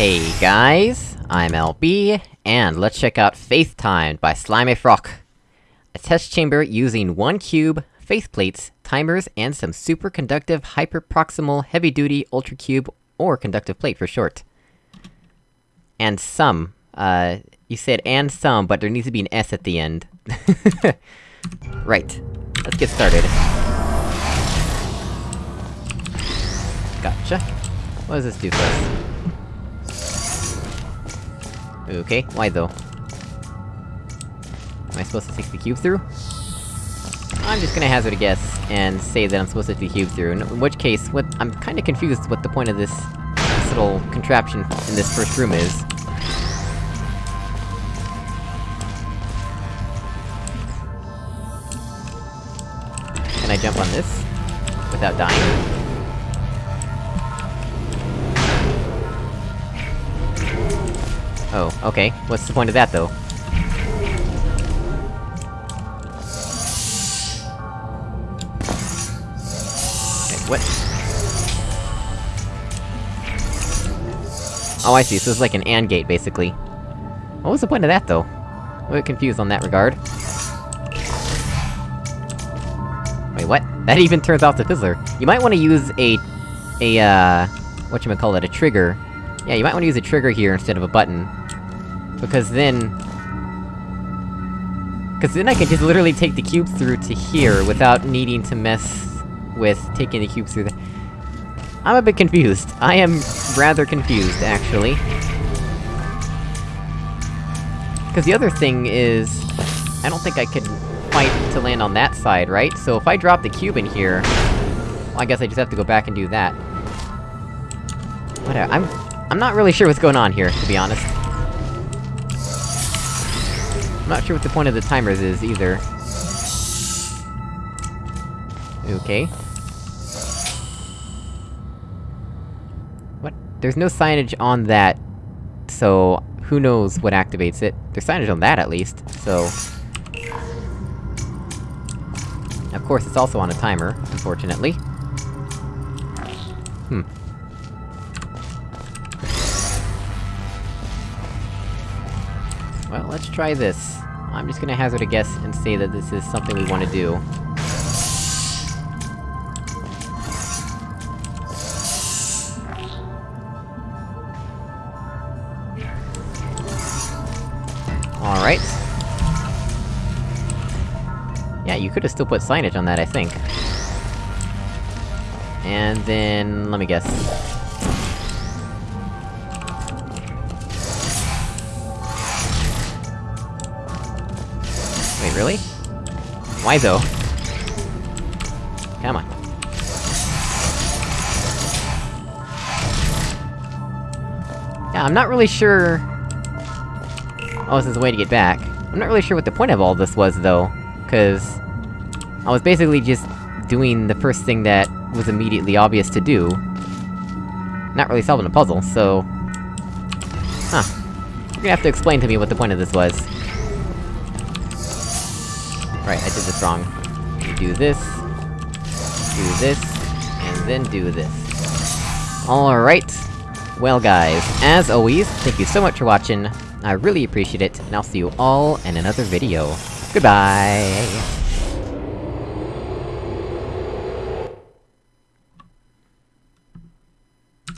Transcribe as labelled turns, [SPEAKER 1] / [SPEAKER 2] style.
[SPEAKER 1] Hey guys, I'm LB, and let's check out Faith Timed by Slimy Frog. A test chamber using one cube, faith plates, timers, and some superconductive hyperproximal heavy-duty ultra cube, or conductive plate for short. And some. Uh, you said and some, but there needs to be an S at the end. right. Let's get started. Gotcha. What does this do for us? Okay, why though? Am I supposed to take the cube through? I'm just gonna hazard a guess, and say that I'm supposed to take the cube through, in which case, what- I'm kinda confused what the point of this... this little contraption in this first room is. Can I jump on this? Without dying? Oh, okay. What's the point of that, though? What? Oh, I see, so it's like an AND gate, basically. What was the point of that, though? I'm a bit confused on that regard. Wait, what? That even turns off the fizzler. You might wanna use a... a, uh... whatchamacallit, a trigger. Yeah, you might wanna use a trigger here instead of a button. Because then... Cause then I can just literally take the cube through to here, without needing to mess with taking the cube through the... I'm a bit confused. I am rather confused, actually. Cause the other thing is... I don't think I could fight to land on that side, right? So if I drop the cube in here... Well, I guess I just have to go back and do that. Whatever, I'm... I'm not really sure what's going on here, to be honest. I'm not sure what the point of the timers is, either. Okay. What? There's no signage on that, so... Who knows what activates it? There's signage on that, at least, so... Of course, it's also on a timer, unfortunately. Hmm. Well, let's try this. I'm just gonna hazard a guess and say that this is something we wanna do. Alright. Yeah, you could've still put signage on that, I think. And then... let me guess. Really? Why though? Come on. Yeah, I'm not really sure... Oh, this is a way to get back. I'm not really sure what the point of all this was, though. Cause... I was basically just doing the first thing that was immediately obvious to do. Not really solving a puzzle, so... Huh. You're gonna have to explain to me what the point of this was. Right, I did this wrong. You do this... Do this... And then do this. Alright. Well guys, as always, thank you so much for watching, I really appreciate it, and I'll see you all in another video. Goodbye!